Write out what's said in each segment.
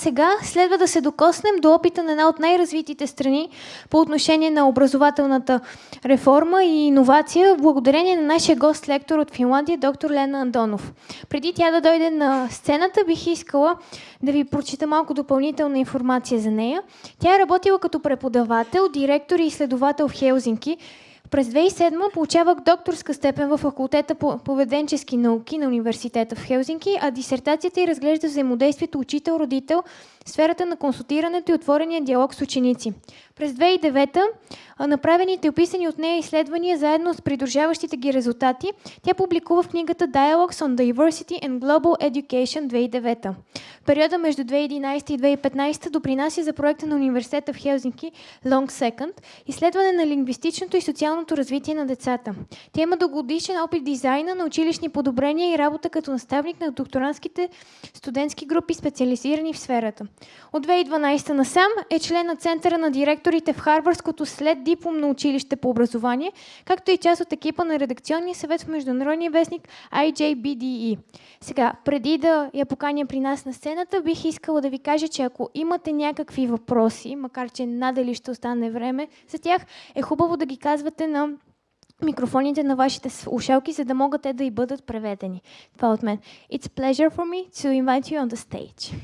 сега следва да се докоснем до опита на една от най-развитите страни по отношение на образователната реформа и иновация, благодарение на нашия гост-лектор от Финландия, доктор Лена Андонов. Преди тя да дойде на сцената, бих искала да ви прочита малко допълнителна информация за нея. Тя е работила като преподавател, директор и изследовател в Хелзинки, през 2007 получавах докторска степен в факултета по поведенчески науки на университета в Хелзинки, а дисертацията й разглежда взаимодействието учител-родител сферата на консултирането и отворения диалог с ученици. През 2009 направените и описани от нея изследвания заедно с придружаващите ги резултати, тя публикува в книгата Dialogues on Diversity and Global Education 2009. В периода между 2011 и 2015 допринася за проекта на университета в Хелзинки Long Second, изследване на лингвистичното и социалното развитие на децата. Тя има дългогодишен опит дизайна на училищни подобрения и работа като наставник на докторантските студентски групи, специализирани в сферата. От 2012 насам е член на Центъра на директорите в Харвардското след дипломно училище по образование, както и част от екипа на редакционния съвет в международния вестник IJBDE. Сега, преди да я поканя при нас на сцената, бих искала да ви кажа, че ако имате някакви въпроси, макар че надали ще остане време за тях, е хубаво да ги казвате на микрофоните на вашите слушалки, за да могат те да и бъдат преведени. Това от мен. It's a pleasure for me to invite you on the stage.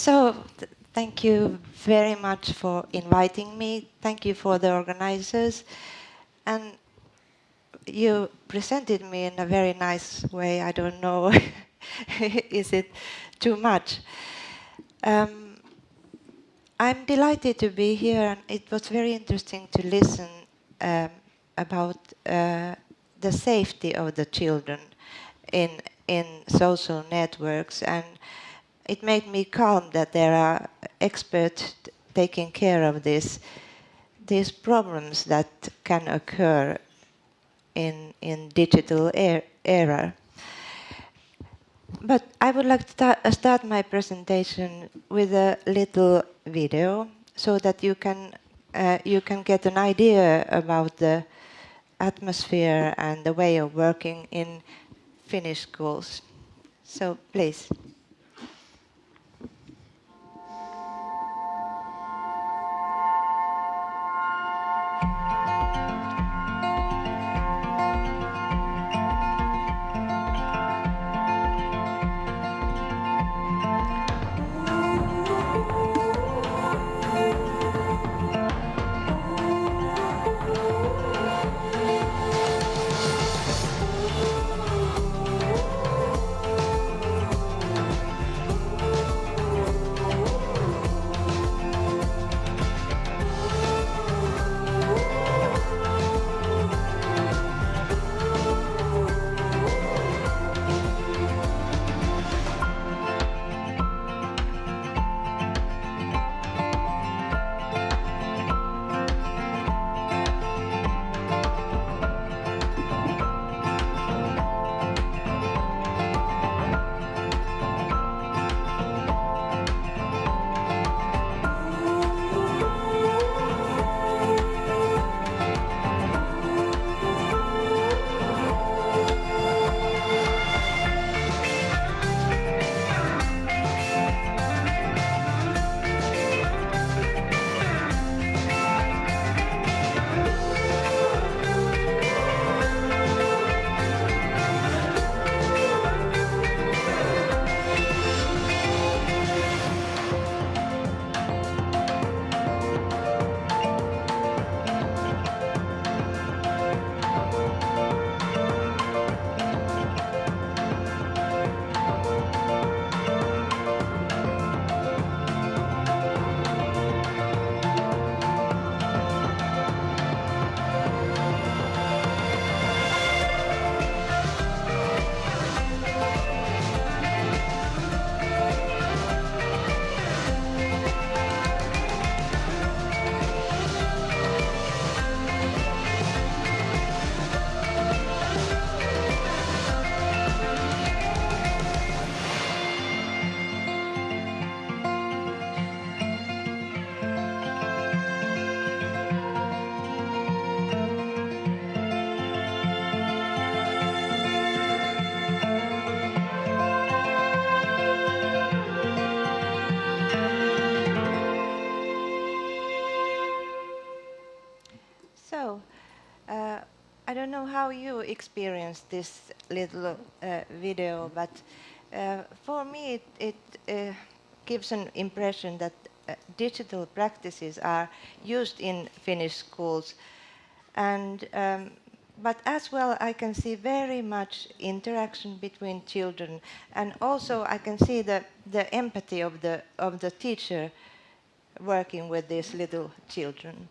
So, th thank you very much for inviting me. Thank you for the organizers. And you presented me in a very nice way. I don't know, is it too much? Um, I'm delighted to be here, and it was very interesting to listen um, about uh, the safety of the children in in social networks and it made me calm that there are experts taking care of this, these problems that can occur in, in digital er era. But I would like to uh, start my presentation with a little video so that you can, uh, you can get an idea about the atmosphere and the way of working in Finnish schools. So please. I don't know how you experienced this little uh, video, but uh, for me it, it uh, gives an impression that uh, digital practices are used in Finnish schools. And, um, but as well, I can see very much interaction between children. And also I can see the, the empathy of the, of the teacher working with these little children.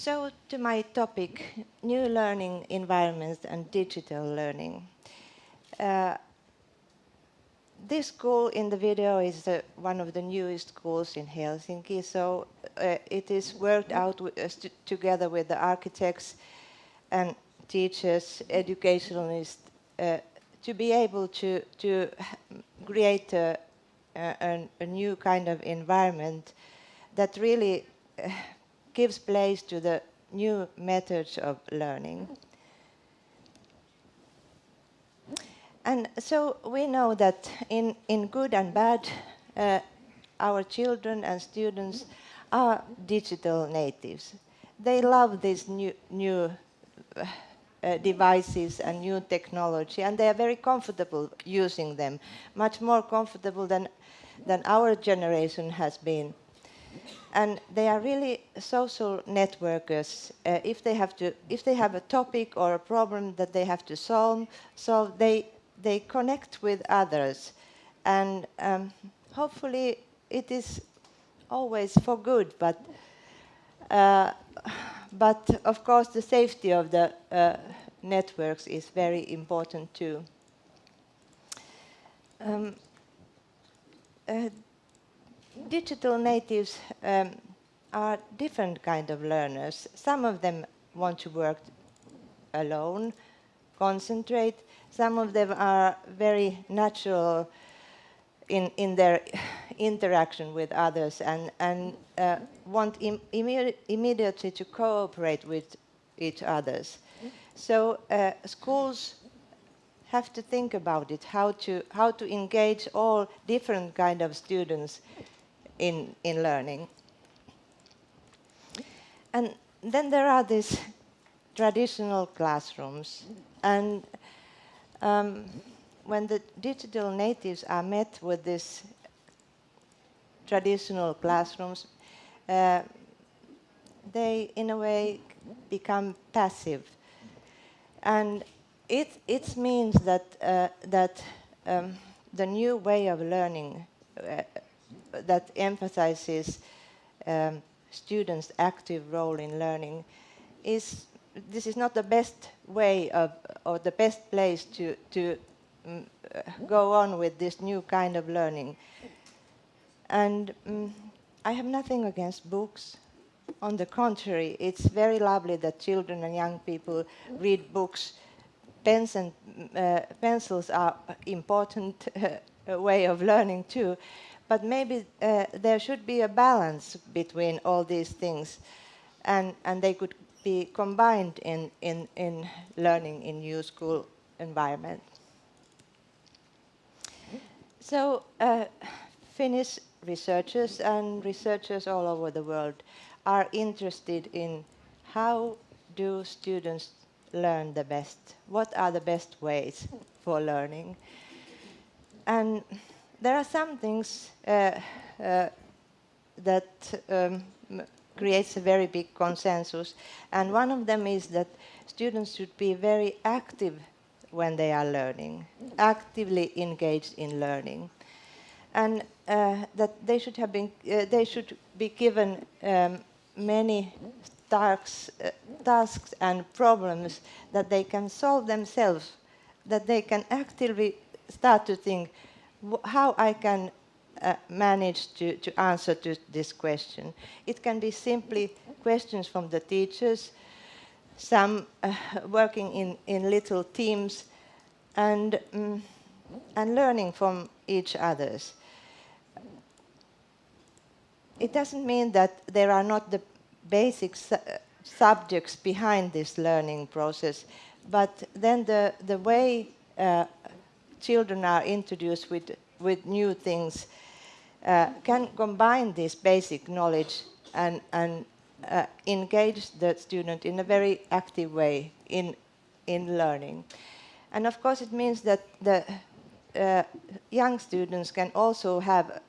So to my topic, new learning environments and digital learning. Uh, this school in the video is uh, one of the newest schools in Helsinki, so uh, it is worked out with, uh, together with the architects and teachers, educationalists, uh, to be able to, to create a, a, a, new kind of environment that really uh, gives place to the new methods of learning. And so we know that in, in good and bad, uh, our children and students are digital natives. They love these new, new uh, devices and new technology, and they are very comfortable using them, much more comfortable than, than our generation has been and they are really social networkers. Uh, if they have to, if they have a topic or a problem that they have to solve, so they they connect with others, and um, hopefully it is always for good. But uh, but of course the safety of the uh, networks is very important too. Um, uh, digital natives um, are different kind of learners. Some of them want to work alone, concentrate. Some of them are very natural in, in their interaction with others and, and uh, want Im imme immediately to cooperate with each others. So uh, schools have to think about it, how to, how to engage all different kind of students in, in learning. And then there are these traditional classrooms. And um, when the digital natives are met with these traditional classrooms, uh, they, in a way, become passive. And it, it means that, uh, that um, the new way of learning uh, that emphasizes um, students' active role in learning is this is not the best way of or the best place to to um, go on with this new kind of learning. And um, I have nothing against books. On the contrary, it's very lovely that children and young people read books. Pens and uh, pencils are important uh, way of learning too but maybe uh, there should be a balance between all these things and, and they could be combined in, in, in learning in new school environment. So uh, Finnish researchers and researchers all over the world are interested in how do students learn the best? What are the best ways for learning? And there are some things uh, uh, that um, creates a very big consensus. And one of them is that students should be very active when they are learning, actively engaged in learning. And uh, that they should have been, uh, they should be given um, many tasks, uh, tasks and problems that they can solve themselves, that they can actively start to think, how I can uh, manage to, to answer to this question. It can be simply questions from the teachers, some uh, working in, in little teams, and, um, and learning from each others. It doesn't mean that there are not the basic su subjects behind this learning process, but then the, the way uh, children are introduced with, with new things uh, can combine this basic knowledge and, and uh, engage the student in a very active way in, in learning. And of course it means that the uh, young students can also have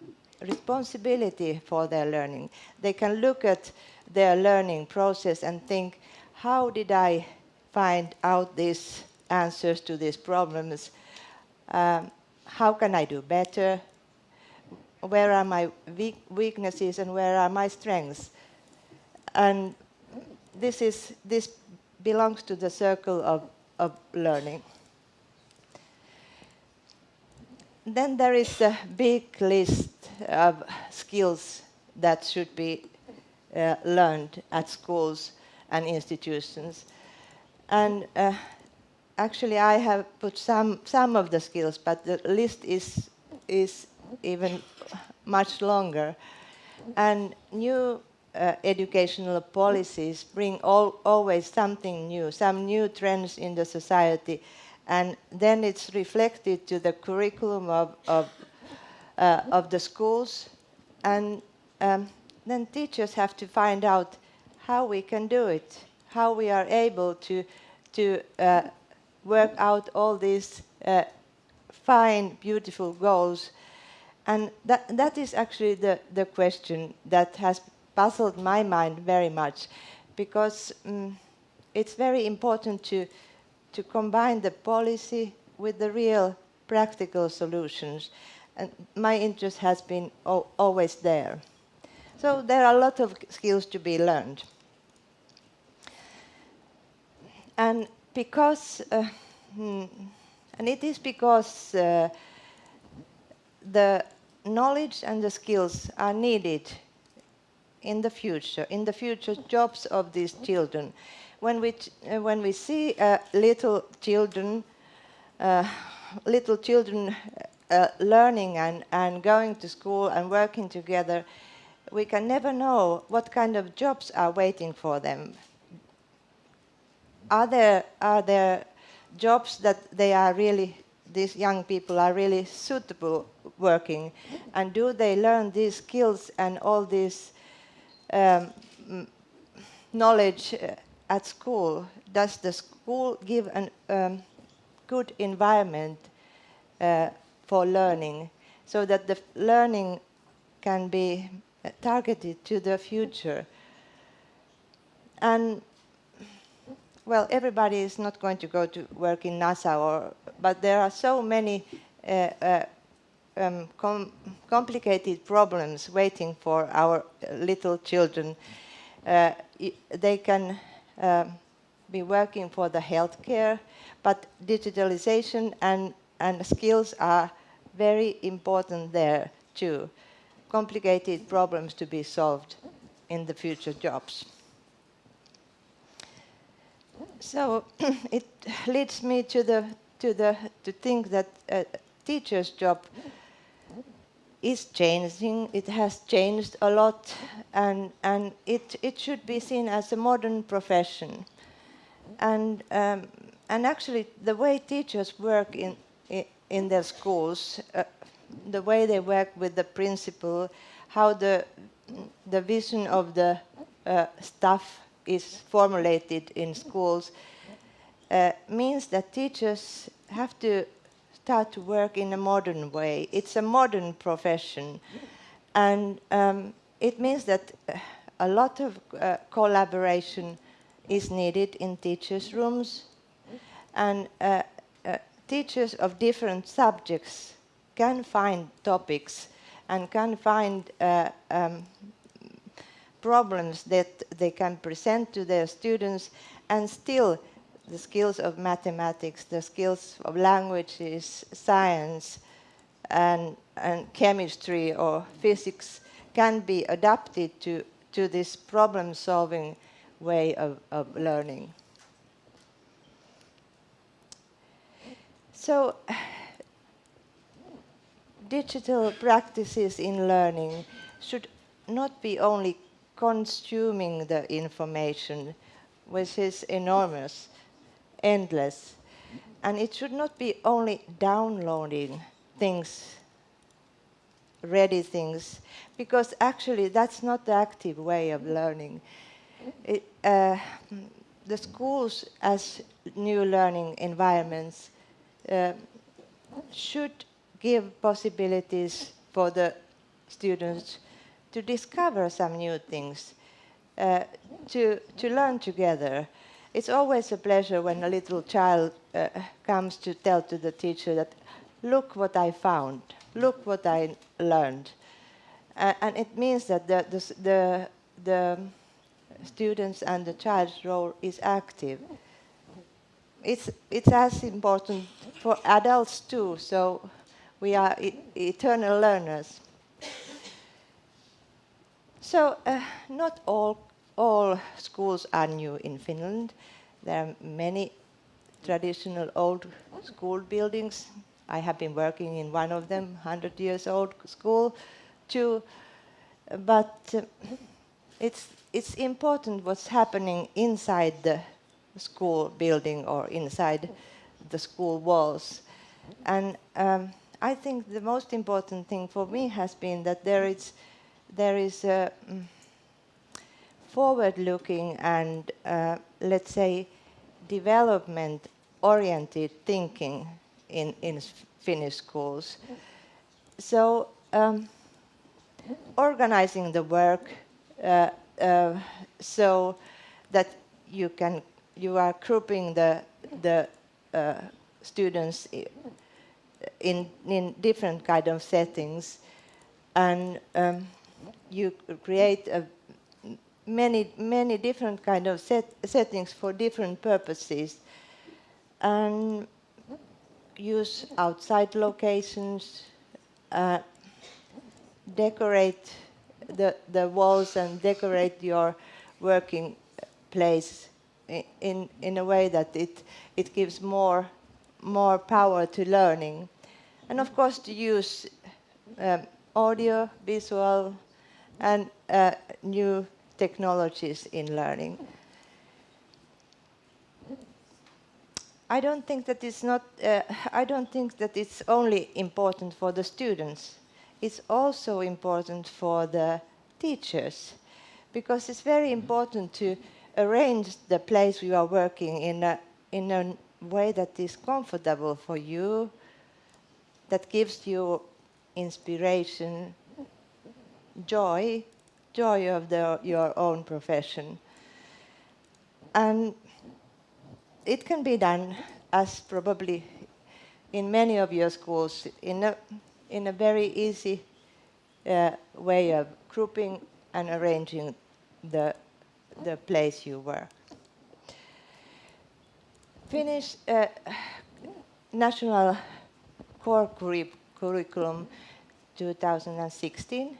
responsibility for their learning. They can look at their learning process and think, how did I find out these answers to these problems? Um, how can I do better? Where are my weak weaknesses and where are my strengths? And this, is, this belongs to the circle of, of learning. Then there is a big list of skills that should be uh, learned at schools and institutions. And uh, actually I have put some, some of the skills, but the list is, is even much longer. And new uh, educational policies bring all, always something new, some new trends in the society, and then it's reflected to the curriculum of, of, uh, of the schools, and um, then teachers have to find out how we can do it, how we are able to, to uh, work out all these uh, fine, beautiful goals. And that, that is actually the, the question that has puzzled my mind very much, because um, it's very important to, to combine the policy with the real practical solutions. And my interest has been always there. So there are a lot of skills to be learned. And because, uh, hmm, and it is because uh, the knowledge and the skills are needed in the future, in the future jobs of these children. When we, uh, when we see uh, little children, uh, little children uh, learning and, and going to school and working together, we can never know what kind of jobs are waiting for them. Are there, are there jobs that they are really, these young people are really suitable working? And do they learn these skills and all this um, knowledge uh, at school? Does the school give a um, good environment uh, for learning so that the learning can be targeted to the future? And well, everybody is not going to go to work in NASA, or, but there are so many uh, uh, um, com complicated problems waiting for our little children. Uh, they can um, be working for the healthcare, but digitalization and, and skills are very important there too. Complicated problems to be solved in the future jobs. So it leads me to the to the to think that a teacher's job is changing. It has changed a lot, and and it it should be seen as a modern profession. And um, and actually, the way teachers work in in, in their schools, uh, the way they work with the principal, how the the vision of the uh, staff is formulated in schools, uh, means that teachers have to start to work in a modern way. It's a modern profession. And um, it means that uh, a lot of uh, collaboration is needed in teachers' rooms. And uh, uh, teachers of different subjects can find topics and can find uh, um, problems that they can present to their students and still the skills of mathematics, the skills of languages, science, and, and chemistry or physics can be adapted to, to this problem-solving way of, of learning. So, digital practices in learning should not be only consuming the information, which is enormous, endless. And it should not be only downloading things, ready things, because actually that's not the active way of learning. it, uh, the schools as new learning environments uh, should give possibilities for the students to discover some new things, uh, to, to learn together. It's always a pleasure when a little child uh, comes to tell to the teacher that, look what I found, look what I learned. Uh, and it means that the, the, the, the students and the child's role is active. It's, it's as important for adults too, so we are e eternal learners. So uh, not all, all schools are new in Finland. There are many traditional old school buildings. I have been working in one of them, 100 years old school too. But uh, it's, it's important what's happening inside the school building or inside the school walls. And um, I think the most important thing for me has been that there is, there is a mm, forward-looking and, uh, let's say, development-oriented thinking in, in Finnish schools. So um, organizing the work uh, uh, so that you can you are grouping the the uh, students in in different kind of settings, and um, you create a many many different kind of set, settings for different purposes, and use outside locations, uh, decorate the, the walls and decorate your working place in, in a way that it, it gives more, more power to learning. And of course to use um, audio, visual, and uh, new technologies in learning. I don't think that it's not, uh, I don't think that it's only important for the students it's also important for the teachers because it's very important to arrange the place you are working in a, in a way that is comfortable for you, that gives you inspiration, joy, joy of the, your own profession. And it can be done as probably in many of your schools in a in a very easy uh, way of grouping and arranging the, the place you work. Finnish uh, National Core Curriculum 2016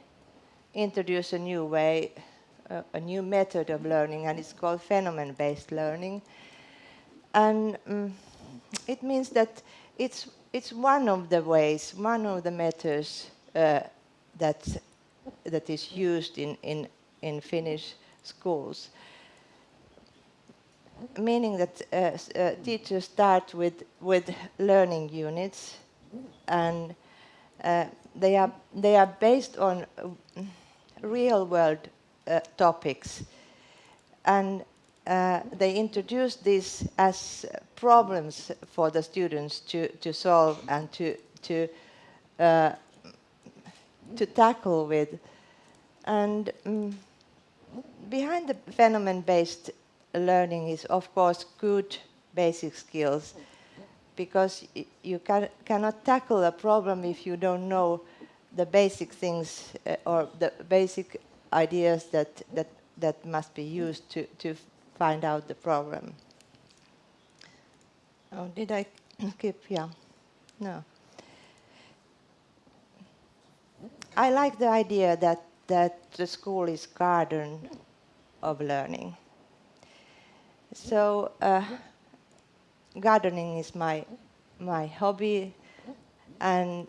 introduced a new way, uh, a new method of learning, and it's called phenomenon-based learning. And um, it means that it's it's one of the ways, one of the methods uh, that that is used in in in Finnish schools. Meaning that uh, uh, teachers start with with learning units, and uh, they are they are based on real world uh, topics, and uh, they introduced this as problems for the students to, to solve and to, to, uh, to tackle with. And um, behind the phenomenon-based learning is, of course, good basic skills, because you can, cannot tackle a problem if you don't know the basic things uh, or the basic ideas that, that, that must be used to, to find out the problem. Oh, did I skip? Yeah. No. I like the idea that, that the school is garden of learning. So uh, gardening is my, my hobby and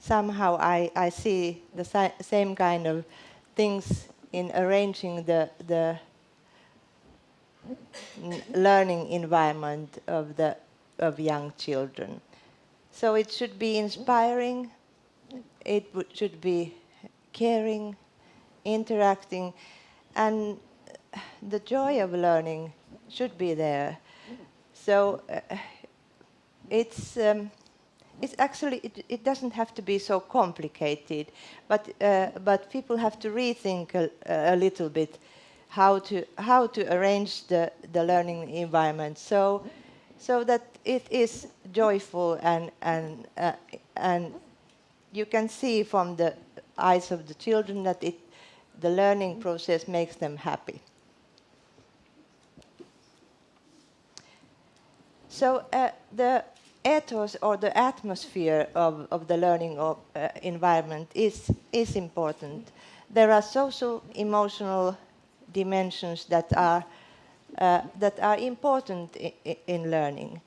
somehow I, I see the same kind of things in arranging the, the learning environment of the of young children. So it should be inspiring, it should be caring, interacting, and the joy of learning should be there. So uh, it's um, it's actually it, it, doesn't have to be so complicated, but uh, but people have to rethink a, a, little bit how to how to arrange the the learning environment so so that it is joyful and and uh, and you can see from the eyes of the children that it the learning process makes them happy. So uh, the ethos or the atmosphere of, of the learning of, uh, environment is, is important. There are social, emotional dimensions that are, uh, that are important in learning.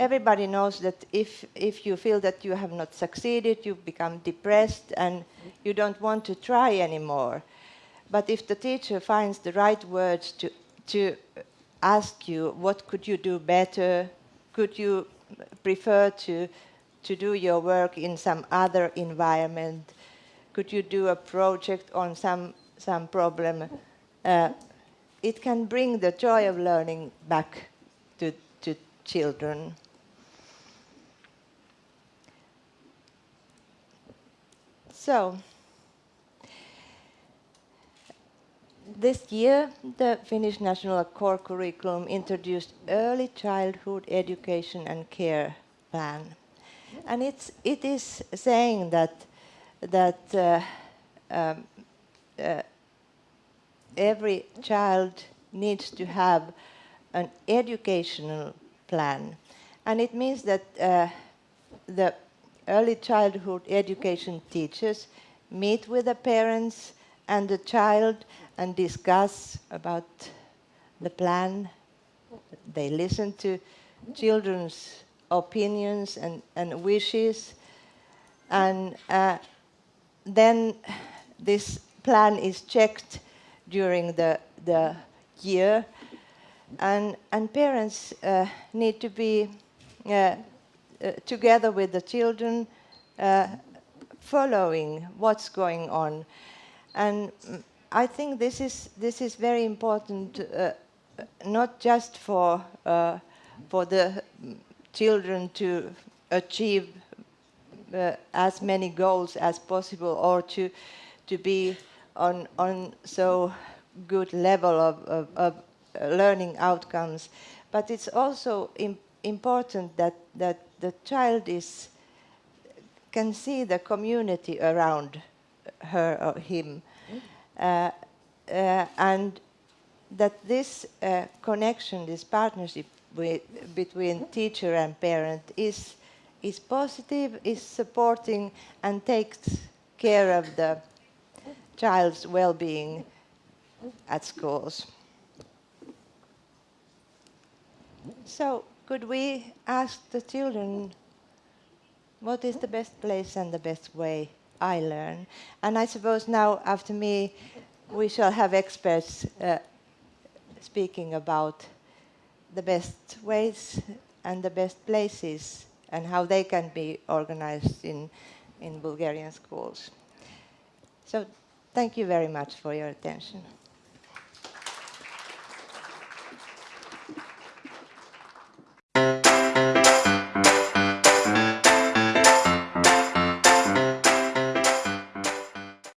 Everybody knows that if, if you feel that you have not succeeded, you become depressed and you don't want to try anymore. But if the teacher finds the right words to, to ask you, what could you do better? Could you prefer to, to do your work in some other environment? Could you do a project on some, some problem? Uh, it can bring the joy of learning back to, to children. So, this year, the Finnish National Core Curriculum introduced Early Childhood Education and Care Plan. And it's, it is saying that, that uh, um, uh, every child needs to have an educational plan. And it means that uh, the early childhood education teachers meet with the parents and the child and discuss about the plan. They listen to children's opinions and, and wishes. And uh, then this plan is checked during the, the year. And, and parents uh, need to be uh, uh together with the children uh, following what's going on. And I think this is this is very important, uh, not just for uh, for the children to achieve uh, as many goals as possible, or to to be on on so good level of, of, of learning outcomes, but it's also Im important that that the child is can see the community around her or him. uh, uh, and that this uh, connection, this partnership with, between teacher and parent is, is positive, is supporting and takes care of the child's well-being at schools. So could we ask the children what is the best place and the best way I learn. And I suppose now, after me, we shall have experts uh, speaking about the best ways and the best places and how they can be organized in, in Bulgarian schools. So thank you very much for your attention.